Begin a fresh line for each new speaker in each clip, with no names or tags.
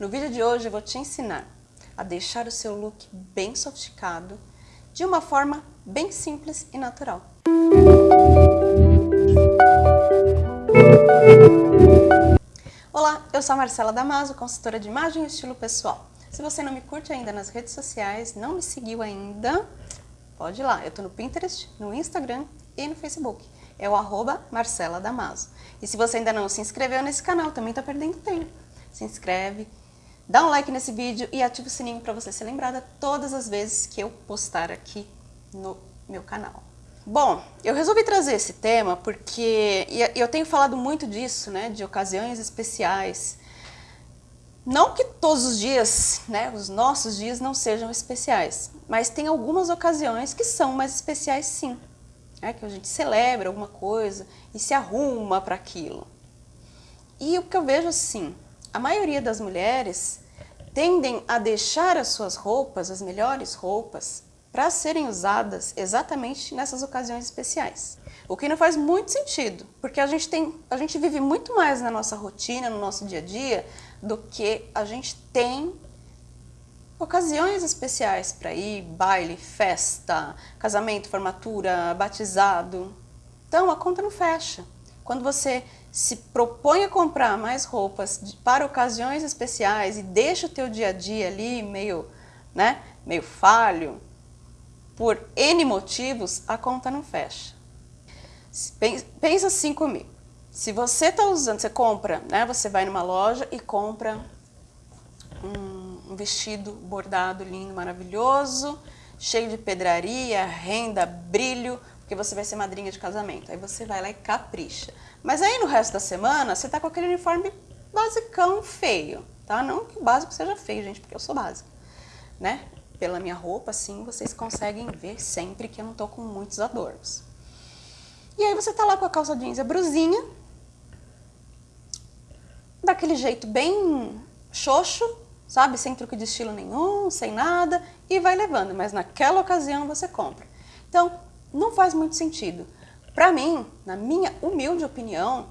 No vídeo de hoje eu vou te ensinar a deixar o seu look bem sofisticado de uma forma bem simples e natural. Olá, eu sou a Marcela Damaso, consultora de imagem e estilo pessoal. Se você não me curte ainda nas redes sociais, não me seguiu ainda, pode ir lá. Eu estou no Pinterest, no Instagram e no Facebook. É o arroba Marcela Damaso. E se você ainda não se inscreveu nesse canal, também está perdendo tempo. Se inscreve, dá um like nesse vídeo e ativa o sininho para você ser lembrada todas as vezes que eu postar aqui no meu canal. Bom, eu resolvi trazer esse tema porque eu tenho falado muito disso, né, de ocasiões especiais. Não que todos os dias, né, os nossos dias não sejam especiais, mas tem algumas ocasiões que são mais especiais sim. É que a gente celebra alguma coisa e se arruma para aquilo. E o que eu vejo assim, a maioria das mulheres tendem a deixar as suas roupas, as melhores roupas, para serem usadas exatamente nessas ocasiões especiais. O que não faz muito sentido, porque a gente, tem, a gente vive muito mais na nossa rotina, no nosso dia a dia, do que a gente tem ocasiões especiais para ir, baile, festa, casamento, formatura, batizado. Então a conta não fecha. Quando você se propõe a comprar mais roupas para ocasiões especiais e deixa o teu dia a dia ali meio, né, meio falho, por N motivos, a conta não fecha. Pensa assim comigo. Se você está usando, você compra, né? Você vai numa loja e compra um, um vestido bordado lindo, maravilhoso, cheio de pedraria, renda, brilho, porque você vai ser madrinha de casamento. Aí você vai lá e capricha. Mas aí no resto da semana, você tá com aquele uniforme basicão feio, tá? Não que o básico seja feio, gente, porque eu sou básica, né? pela minha roupa, assim, vocês conseguem ver sempre que eu não tô com muitos adornos. E aí você tá lá com a calça jeans e a brusinha, daquele jeito bem xoxo, sabe? Sem truque de estilo nenhum, sem nada, e vai levando, mas naquela ocasião você compra. Então, não faz muito sentido. Para mim, na minha humilde opinião,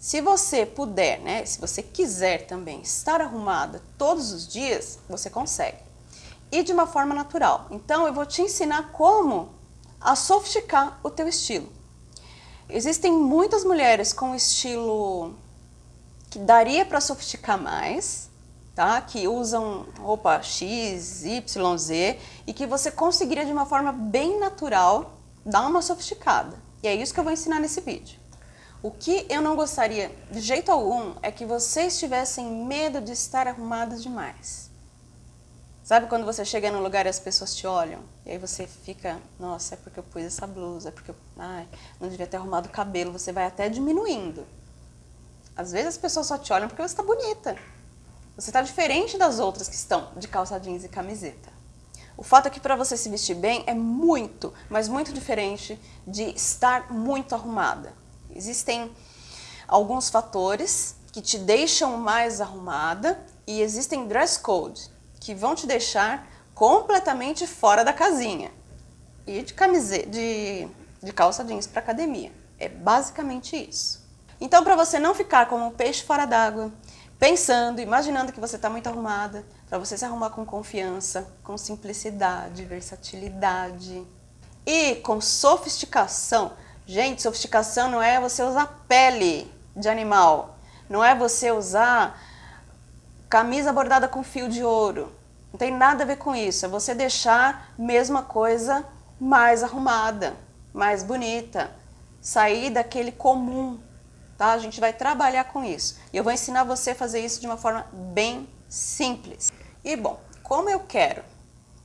se você puder, né, se você quiser também estar arrumada todos os dias, você consegue e de uma forma natural. Então eu vou te ensinar como a sofisticar o teu estilo. Existem muitas mulheres com estilo que daria para sofisticar mais, tá? que usam roupa X, Y, Z e que você conseguiria de uma forma bem natural dar uma sofisticada. E é isso que eu vou ensinar nesse vídeo. O que eu não gostaria de jeito algum é que vocês tivessem medo de estar arrumadas demais. Sabe quando você chega num lugar e as pessoas te olham? E aí você fica, nossa, é porque eu pus essa blusa, é porque eu ai, não devia ter arrumado o cabelo. Você vai até diminuindo. Às vezes as pessoas só te olham porque você está bonita. Você está diferente das outras que estão de calça jeans e camiseta. O fato é que para você se vestir bem é muito, mas muito diferente de estar muito arrumada. Existem alguns fatores que te deixam mais arrumada e existem dress code, que vão te deixar completamente fora da casinha. E de camiseta, de, de calça jeans para academia. É basicamente isso. Então, para você não ficar como um peixe fora d'água, pensando, imaginando que você está muito arrumada, para você se arrumar com confiança, com simplicidade, versatilidade e com sofisticação. Gente, sofisticação não é você usar pele de animal, não é você usar camisa bordada com fio de ouro. Não tem nada a ver com isso, é você deixar a mesma coisa mais arrumada, mais bonita, sair daquele comum, tá? A gente vai trabalhar com isso. E eu vou ensinar você a fazer isso de uma forma bem simples. E bom, como eu quero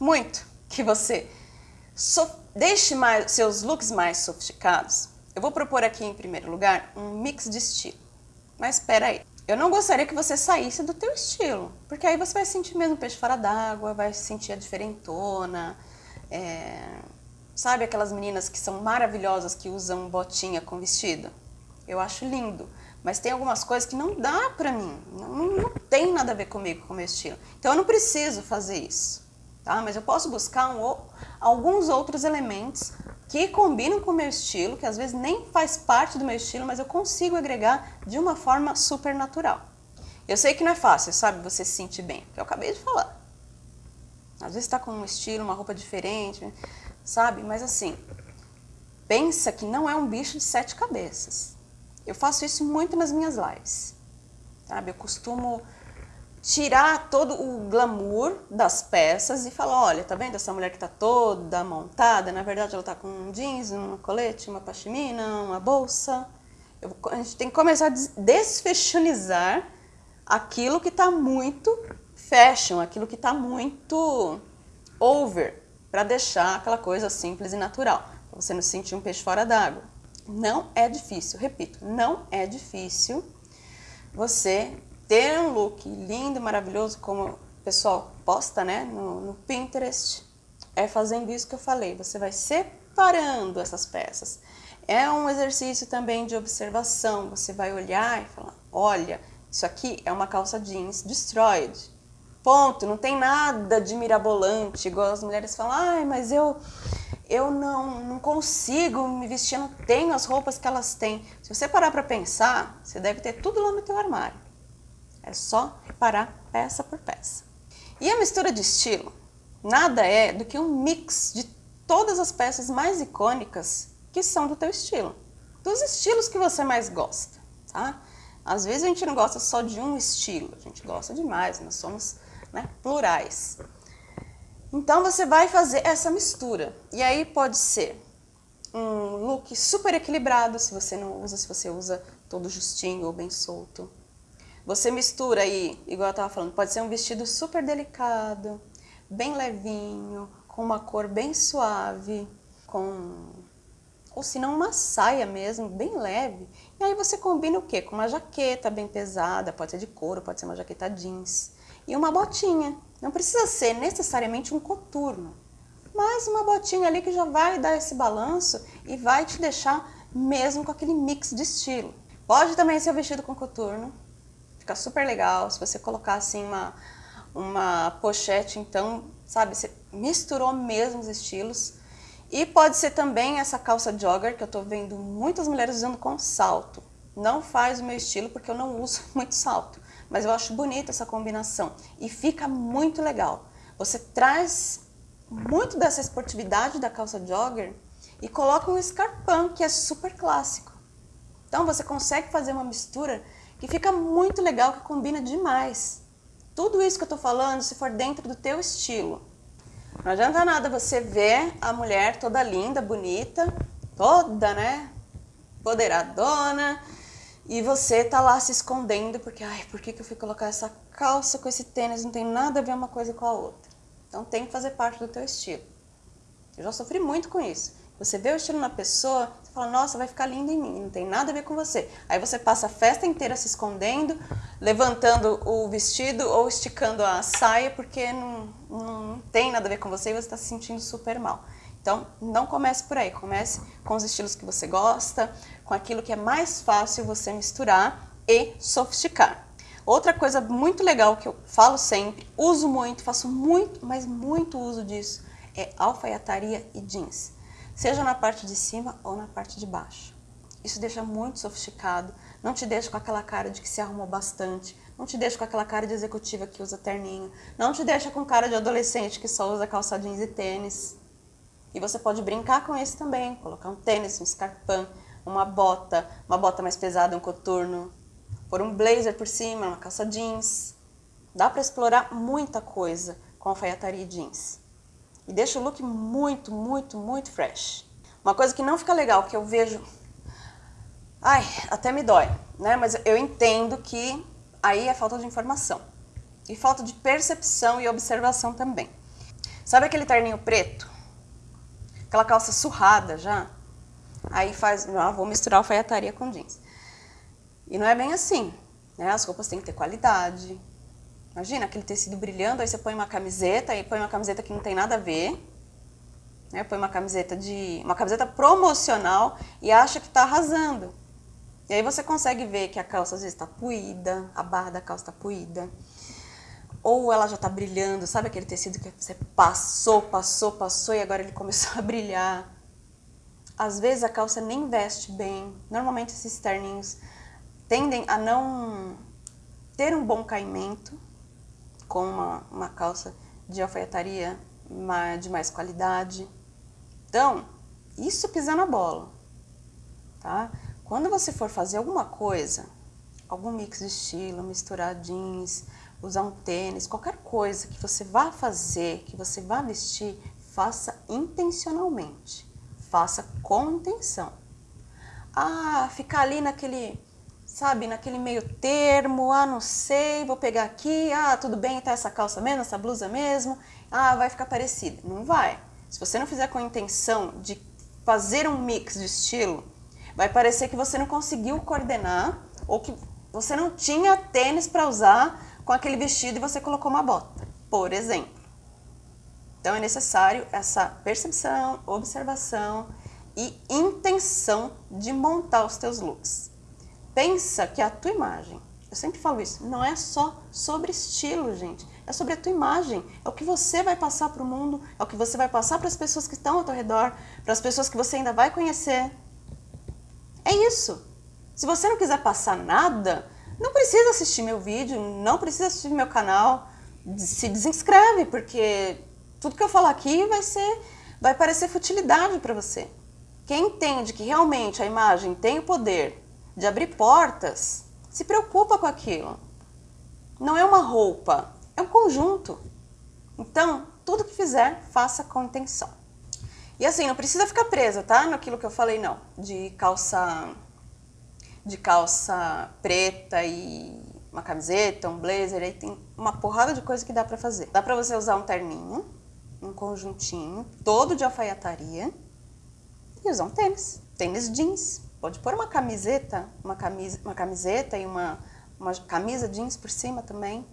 muito que você so deixe mais, seus looks mais sofisticados, eu vou propor aqui em primeiro lugar um mix de estilo. Mas espera aí, eu não gostaria que você saísse do teu estilo, porque aí você vai sentir mesmo peixe fora d'água, vai sentir a diferentona, é... sabe aquelas meninas que são maravilhosas que usam botinha com vestido? Eu acho lindo, mas tem algumas coisas que não dá pra mim, não, não tem nada a ver comigo, com o meu estilo. Então eu não preciso fazer isso, tá? Mas eu posso buscar um, alguns outros elementos que combinam com o meu estilo, que às vezes nem faz parte do meu estilo, mas eu consigo agregar de uma forma super natural. Eu sei que não é fácil, sabe, você se sentir bem, que eu acabei de falar. Às vezes está com um estilo, uma roupa diferente, sabe? Mas assim, pensa que não é um bicho de sete cabeças. Eu faço isso muito nas minhas lives, sabe? Eu costumo tirar todo o glamour das peças e falar, olha, tá vendo essa mulher que tá toda montada? Na verdade ela tá com um jeans, um colete, uma pashmina, uma bolsa. Eu, a gente tem que começar a desfashionizar aquilo que está muito fashion, aquilo que está muito over, para deixar aquela coisa simples e natural, para você não sentir um peixe fora d'água. Não é difícil, repito, não é difícil você ter um look lindo, maravilhoso, como o pessoal posta né, no, no Pinterest, é fazendo isso que eu falei, você vai separando essas peças. É um exercício também de observação, você vai olhar e falar, olha, isso aqui é uma calça jeans destroyed. Ponto, não tem nada de mirabolante, igual as mulheres falam, ai, mas eu, eu não, não consigo me vestir, não tenho as roupas que elas têm. Se você parar para pensar, você deve ter tudo lá no teu armário. É só reparar peça por peça. E a mistura de estilo nada é do que um mix de todas as peças mais icônicas que são do teu estilo. Dos estilos que você mais gosta, tá? Às vezes a gente não gosta só de um estilo, a gente gosta de mais, nós somos né, plurais. Então você vai fazer essa mistura. E aí pode ser um look super equilibrado, se você não usa, se você usa todo justinho ou bem solto. Você mistura aí, igual eu estava falando, pode ser um vestido super delicado, bem levinho, com uma cor bem suave, com ou se não uma saia mesmo, bem leve. E aí você combina o quê? Com uma jaqueta bem pesada, pode ser de couro, pode ser uma jaqueta jeans. E uma botinha. Não precisa ser necessariamente um coturno, mas uma botinha ali que já vai dar esse balanço e vai te deixar mesmo com aquele mix de estilo. Pode também ser o vestido com coturno, fica super legal. Se você colocar assim uma, uma pochete, então, sabe, você misturou mesmo os estilos. E pode ser também essa calça jogger, que eu tô vendo muitas mulheres usando com salto. Não faz o meu estilo, porque eu não uso muito salto. Mas eu acho bonita essa combinação. E fica muito legal. Você traz muito dessa esportividade da calça jogger e coloca um escarpão, que é super clássico. Então você consegue fazer uma mistura que fica muito legal, que combina demais. Tudo isso que eu tô falando, se for dentro do teu estilo. Não adianta nada você ver a mulher toda linda, bonita, toda, né, poderadona, e você tá lá se escondendo porque, ai, por que, que eu fui colocar essa calça com esse tênis? Não tem nada a ver uma coisa com a outra. Então tem que fazer parte do teu estilo. Eu já sofri muito com isso. Você vê o estilo na pessoa, você fala, nossa, vai ficar lindo em mim, não tem nada a ver com você. Aí você passa a festa inteira se escondendo, levantando o vestido ou esticando a saia, porque não, não tem nada a ver com você e você está se sentindo super mal. Então, não comece por aí, comece com os estilos que você gosta, com aquilo que é mais fácil você misturar e sofisticar. Outra coisa muito legal que eu falo sempre, uso muito, faço muito, mas muito uso disso, é alfaiataria e jeans seja na parte de cima ou na parte de baixo. Isso deixa muito sofisticado, não te deixa com aquela cara de que se arrumou bastante, não te deixa com aquela cara de executiva que usa terninho, não te deixa com cara de adolescente que só usa calça jeans e tênis. E você pode brincar com isso também, colocar um tênis, um escarpão, uma bota, uma bota mais pesada, um coturno, pôr um blazer por cima, uma calça jeans. Dá para explorar muita coisa com alfaiataria e jeans. E deixa o look muito, muito, muito fresh. Uma coisa que não fica legal, que eu vejo... Ai, até me dói, né? Mas eu entendo que aí é falta de informação. E falta de percepção e observação também. Sabe aquele terninho preto? Aquela calça surrada já? Aí faz, ah, vou misturar alfaiataria com jeans. E não é bem assim, né? As roupas têm que ter qualidade, Imagina aquele tecido brilhando, aí você põe uma camiseta, e põe uma camiseta que não tem nada a ver, né? põe uma camiseta de uma camiseta promocional e acha que está arrasando. E aí você consegue ver que a calça às vezes está puída, a barra da calça está puída, ou ela já está brilhando, sabe aquele tecido que você passou, passou, passou e agora ele começou a brilhar. Às vezes a calça nem veste bem, normalmente esses terninhos tendem a não ter um bom caimento com uma, uma calça de alfaiataria de mais qualidade. Então, isso pisar na bola, tá? Quando você for fazer alguma coisa, algum mix de estilo, misturar jeans, usar um tênis, qualquer coisa que você vá fazer, que você vá vestir, faça intencionalmente, faça com intenção. Ah, ficar ali naquele, sabe, naquele meio termo, ah, não sei, vou pegar aqui, ah, tudo bem, tá essa calça mesmo, essa blusa mesmo, ah, vai ficar parecida. Não vai. Se você não fizer com intenção de fazer um mix de estilo, vai parecer que você não conseguiu coordenar ou que você não tinha tênis para usar com aquele vestido e você colocou uma bota, por exemplo. Então é necessário essa percepção, observação e intenção de montar os teus looks. Pensa que a tua imagem, eu sempre falo isso, não é só sobre estilo, gente. É sobre a tua imagem, é o que você vai passar para o mundo, é o que você vai passar para as pessoas que estão ao teu redor, para as pessoas que você ainda vai conhecer. É isso. Se você não quiser passar nada, não precisa assistir meu vídeo, não precisa assistir meu canal, se desinscreve, porque tudo que eu falar aqui vai ser, vai parecer futilidade para você. Quem entende que realmente a imagem tem o poder de abrir portas, se preocupa com aquilo. Não é uma roupa, é um conjunto. Então, tudo que fizer, faça com intenção. E assim, não precisa ficar presa, tá? Naquilo que eu falei, não. De calça de calça preta e uma camiseta, um blazer, aí tem uma porrada de coisa que dá pra fazer. Dá pra você usar um terninho, um conjuntinho, todo de alfaiataria e usar um tênis, tênis jeans. Pode pôr uma camiseta, uma, camisa, uma camiseta e uma, uma camisa jeans por cima também.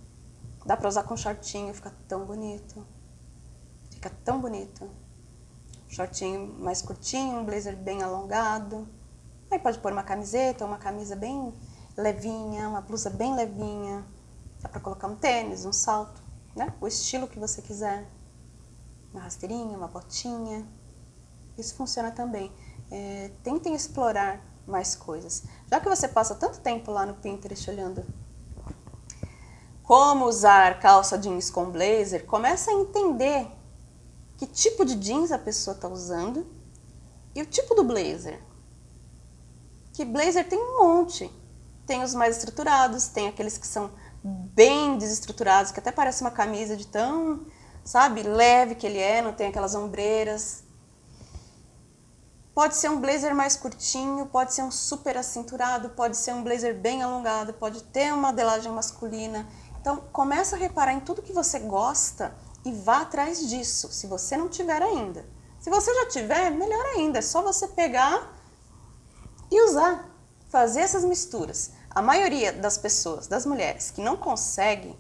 Dá pra usar com shortinho, fica tão bonito. Fica tão bonito. Shortinho mais curtinho, um blazer bem alongado. Aí pode pôr uma camiseta, uma camisa bem levinha, uma blusa bem levinha. Dá pra colocar um tênis, um salto, né? O estilo que você quiser. Uma rasteirinha, uma botinha. Isso funciona também. É, tentem explorar mais coisas. Já que você passa tanto tempo lá no Pinterest olhando como usar calça jeans com blazer, começa a entender que tipo de jeans a pessoa está usando e o tipo do blazer que blazer tem um monte. Tem os mais estruturados, tem aqueles que são bem desestruturados, que até parece uma camisa de tão, sabe, leve que ele é, não tem aquelas ombreiras. Pode ser um blazer mais curtinho, pode ser um super acinturado, pode ser um blazer bem alongado, pode ter uma modelagem masculina. Então, começa a reparar em tudo que você gosta e vá atrás disso, se você não tiver ainda. Se você já tiver, melhor ainda, é só você pegar e usar, fazer essas misturas. A maioria das pessoas, das mulheres, que não consegue,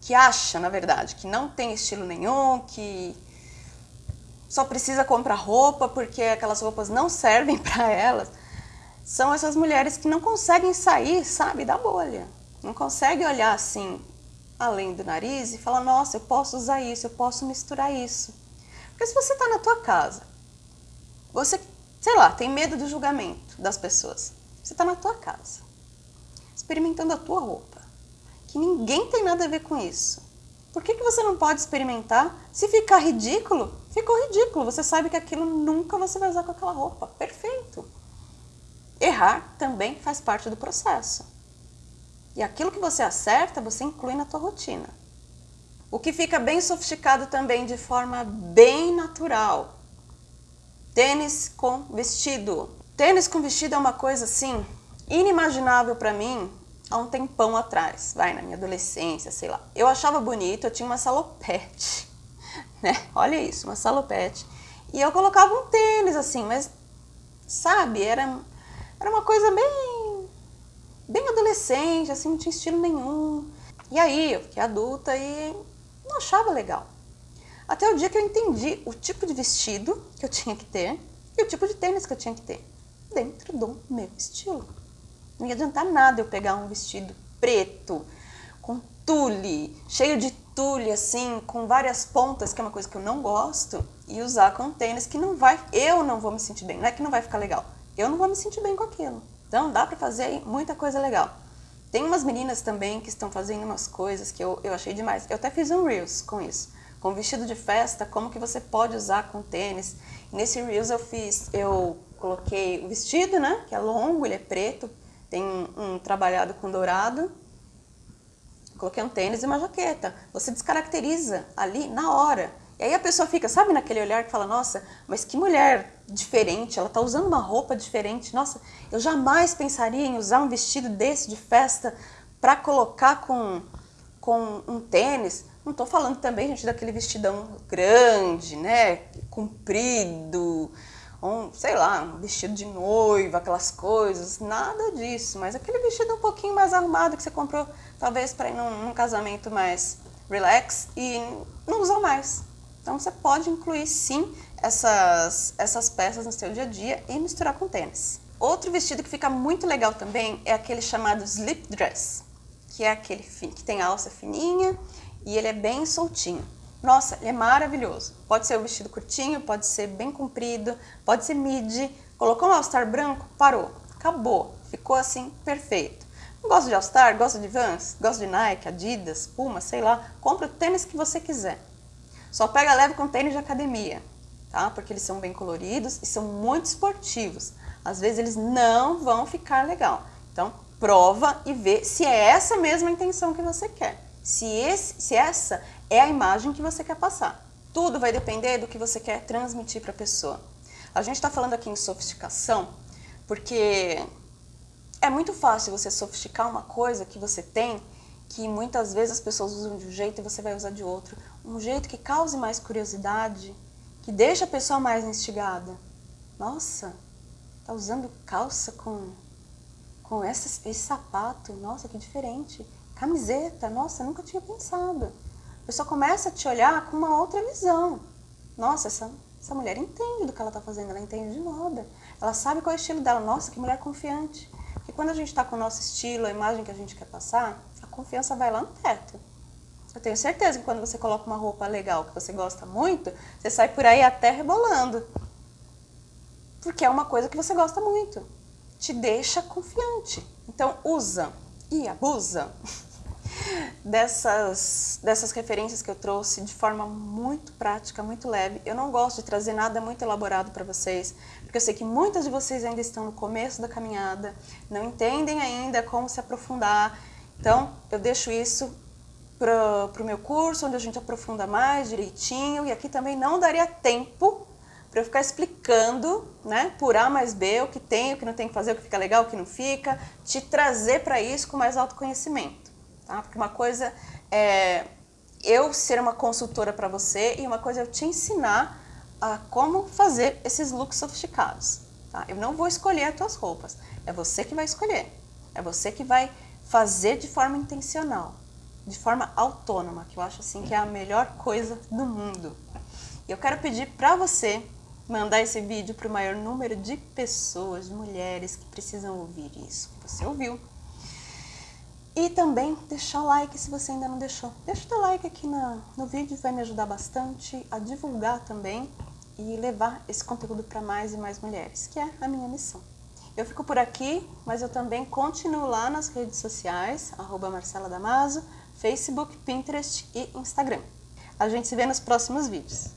que acha, na verdade, que não tem estilo nenhum, que só precisa comprar roupa porque aquelas roupas não servem para elas, são essas mulheres que não conseguem sair, sabe, da bolha. Não conseguem olhar assim, além do nariz e falar, nossa, eu posso usar isso, eu posso misturar isso. Porque se você está na tua casa, você sei lá, tem medo do julgamento das pessoas. Você está na tua casa, experimentando a tua roupa, que ninguém tem nada a ver com isso. Por que, que você não pode experimentar? Se ficar ridículo, ficou ridículo. Você sabe que aquilo nunca você vai usar com aquela roupa. Perfeito. Errar também faz parte do processo. E aquilo que você acerta, você inclui na tua rotina. O que fica bem sofisticado também de forma bem natural Tênis com vestido. Tênis com vestido é uma coisa assim inimaginável para mim há um tempão atrás, vai, na minha adolescência, sei lá. Eu achava bonito, eu tinha uma salopete, né? Olha isso, uma salopete. E eu colocava um tênis assim, mas sabe, era, era uma coisa bem, bem adolescente, assim, não tinha estilo nenhum. E aí eu fiquei adulta e não achava legal. Até o dia que eu entendi o tipo de vestido que eu tinha que ter e o tipo de tênis que eu tinha que ter dentro do meu estilo. Não ia adiantar nada eu pegar um vestido preto, com tule, cheio de tule assim, com várias pontas, que é uma coisa que eu não gosto, e usar com tênis que não vai, eu não vou me sentir bem, não é que não vai ficar legal, eu não vou me sentir bem com aquilo. Então dá pra fazer muita coisa legal. Tem umas meninas também que estão fazendo umas coisas que eu, eu achei demais. Eu até fiz um Reels com isso. Com vestido de festa, como que você pode usar com tênis. nesse Reels eu fiz, eu coloquei o vestido, né? Que é longo, ele é preto, tem um, um trabalhado com dourado. Coloquei um tênis e uma jaqueta. Você descaracteriza ali na hora. E aí a pessoa fica, sabe, naquele olhar que fala, nossa, mas que mulher diferente, ela está usando uma roupa diferente. Nossa, eu jamais pensaria em usar um vestido desse de festa para colocar com, com um tênis. Não estou falando também, gente, daquele vestidão grande, né, comprido, um, sei lá, um vestido de noiva, aquelas coisas, nada disso. Mas aquele vestido um pouquinho mais arrumado que você comprou, talvez para ir num, num casamento mais relax e não usar mais. Então você pode incluir sim essas, essas peças no seu dia a dia e misturar com tênis. Outro vestido que fica muito legal também é aquele chamado slip dress, que é aquele que tem alça fininha e ele é bem soltinho. Nossa, ele é maravilhoso. Pode ser o vestido curtinho, pode ser bem comprido, pode ser midi. Colocou um all-star branco, parou, acabou. Ficou assim, perfeito. Não gosta de all-star, gosta de Vans, gosta de Nike, Adidas, Puma, sei lá. Compra o tênis que você quiser. Só pega leve com tênis de academia, tá? Porque eles são bem coloridos e são muito esportivos. Às vezes eles não vão ficar legal. Então, prova e vê se é essa mesma intenção que você quer. Se, esse, se essa é a imagem que você quer passar. Tudo vai depender do que você quer transmitir para a pessoa. A gente está falando aqui em sofisticação porque é muito fácil você sofisticar uma coisa que você tem que muitas vezes as pessoas usam de um jeito e você vai usar de outro. Um jeito que cause mais curiosidade, que deixa a pessoa mais instigada. Nossa, tá usando calça com, com esse, esse sapato, nossa, que diferente. Camiseta, nossa, nunca tinha pensado. A pessoa começa a te olhar com uma outra visão. Nossa, essa, essa mulher entende do que ela está fazendo, ela entende de moda. Ela sabe qual é o estilo dela. Nossa, que mulher confiante. Porque quando a gente está com o nosso estilo, a imagem que a gente quer passar, confiança vai lá no teto. Eu tenho certeza que quando você coloca uma roupa legal, que você gosta muito, você sai por aí até rebolando. Porque é uma coisa que você gosta muito. Te deixa confiante. Então usa e abusa dessas, dessas referências que eu trouxe de forma muito prática, muito leve. Eu não gosto de trazer nada muito elaborado para vocês, porque eu sei que muitas de vocês ainda estão no começo da caminhada, não entendem ainda como se aprofundar, então, eu deixo isso para o meu curso, onde a gente aprofunda mais direitinho, e aqui também não daria tempo para eu ficar explicando, né, por A mais B, o que tem, o que não tem que fazer, o que fica legal, o que não fica, te trazer para isso com mais autoconhecimento, tá? Porque uma coisa é eu ser uma consultora para você e uma coisa é eu te ensinar a como fazer esses looks sofisticados, tá? Eu não vou escolher as tuas roupas, é você que vai escolher, é você que vai fazer de forma intencional, de forma autônoma, que eu acho assim que é a melhor coisa do mundo. E eu quero pedir para você mandar esse vídeo para o maior número de pessoas, de mulheres que precisam ouvir isso você ouviu. E também deixar o like se você ainda não deixou. Deixa o teu like aqui no, no vídeo, vai me ajudar bastante a divulgar também e levar esse conteúdo para mais e mais mulheres, que é a minha missão. Eu fico por aqui, mas eu também continuo lá nas redes sociais, arroba Marcela Damaso, Facebook, Pinterest e Instagram. A gente se vê nos próximos vídeos.